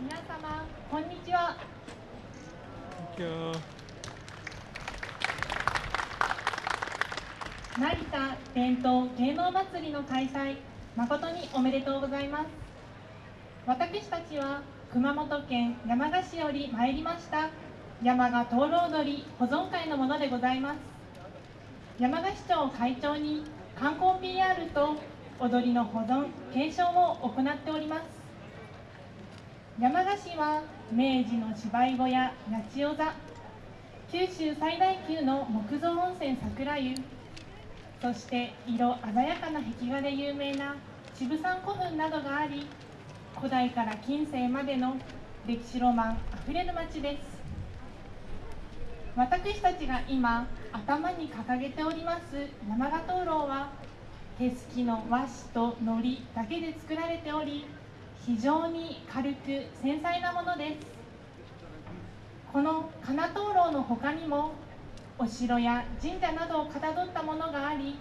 皆様こんにちは。成田伝統芸能祭りの開催誠におめでとうございます。私たちは熊本県山鹿市より参りました山鹿灯籠踊り保存会のものでございます。山鹿市長会長に観光 PR と踊りの保存継承を行っております山鹿市は明治の芝居小屋八千代座。九州最大級の木造温泉桜湯。そして色鮮やかな壁画で有名な渋山古墳などがあり古代から近世までの歴史ロマンあふれる町です。私たちが今頭に掲げております山鹿灯籠は手すきの和紙と糊だけで作られており非常に軽く繊細なものです。この金灯籠の他にもお城や神社などをかたどったものがあり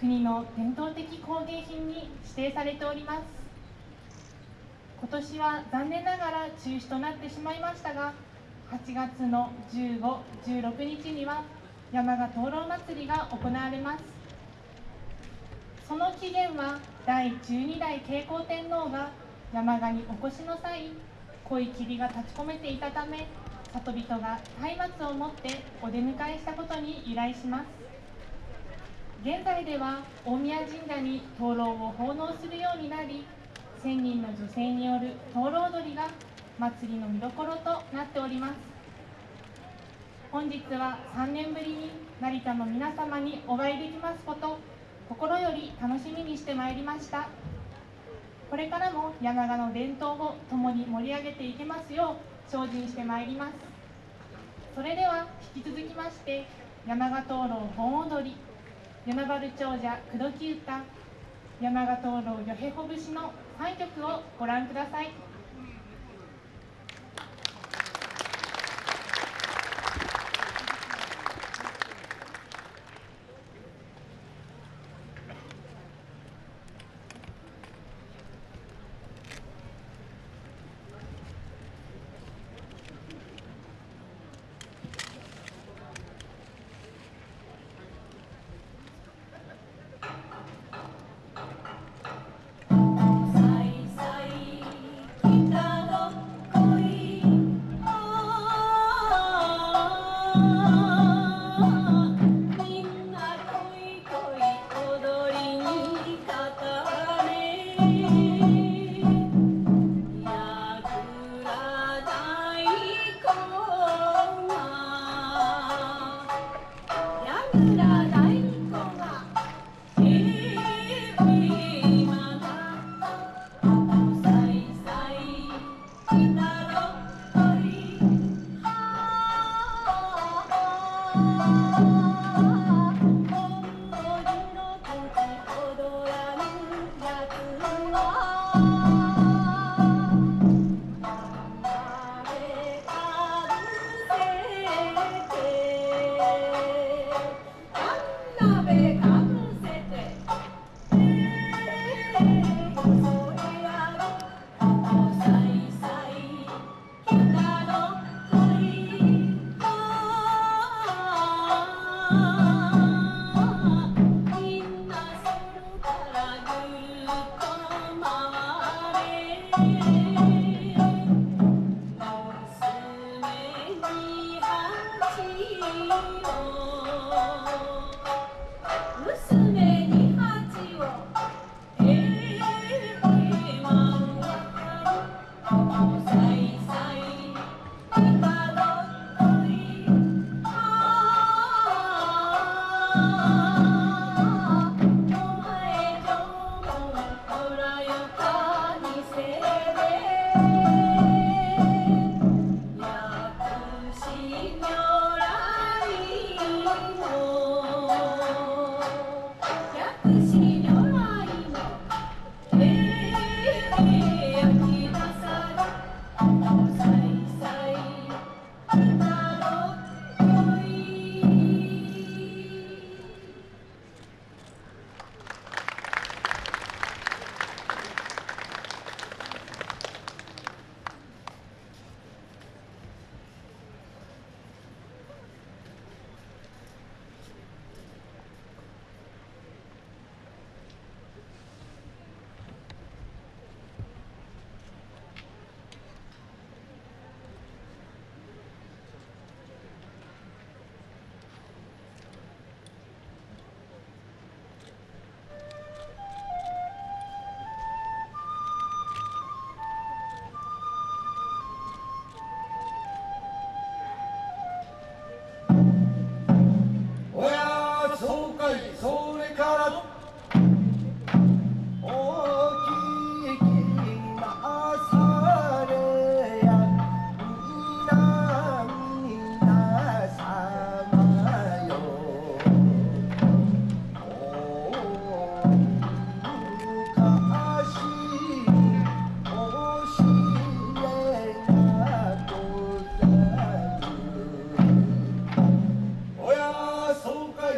国の伝統的工芸品に指定されております。今年は残念ながら中止となってしまいましたが8月の15、16日には山鹿灯籠祭りが行われます。その起源は第12代慶光天皇が山鹿にお越しの際濃い霧が立ち込めていたため里人が松明を持ってお出迎えしたことに由来します。現在では大宮神社に灯籠を奉納するようになり1000人の女性による灯籠踊りが祭りの見どころとなっております。本日は3年ぶりに成田の皆様にお会いできますこと心より楽しみにしてまいりました。これからも山鹿の伝統を共に盛り上げていけますよう精進してまいります。それでは引き続きまして山鹿灯籠盆踊り山原長者口説き歌山鹿灯籠よへほ節の3曲をご覧ください。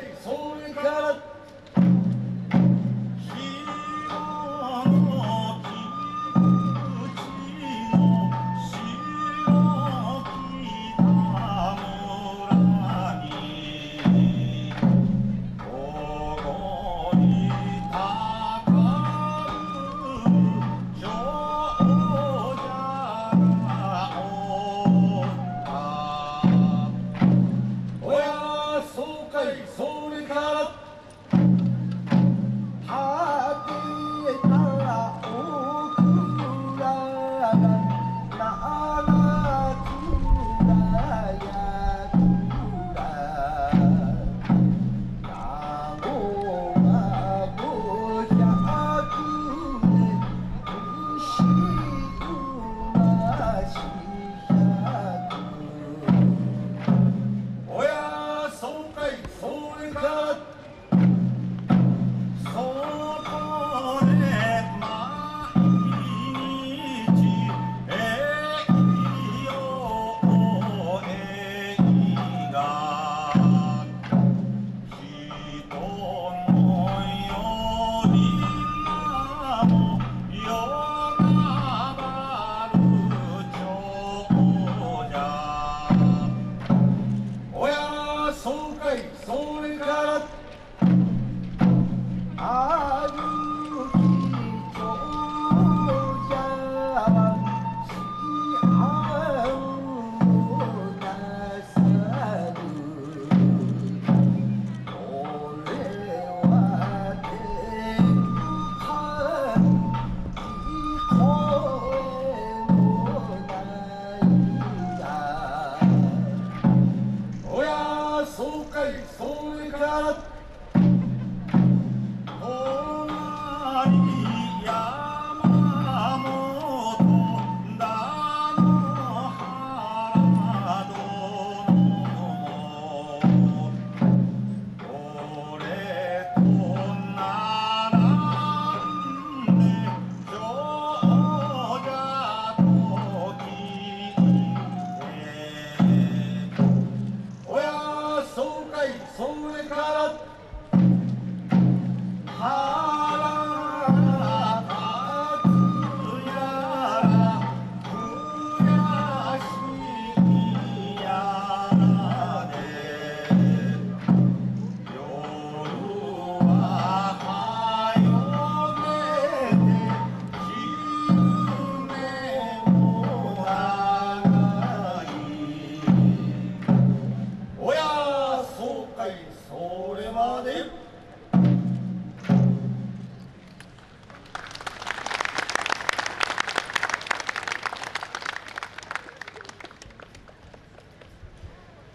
ready, hold.